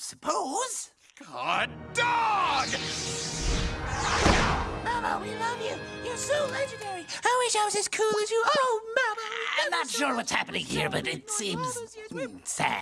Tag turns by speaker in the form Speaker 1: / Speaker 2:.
Speaker 1: suppose.
Speaker 2: God dog!
Speaker 1: Mama, we love you. You're so legendary. I wish I was as cool as you. Oh, Mama. I'm not sure what's happening here, but it seems mm, sad.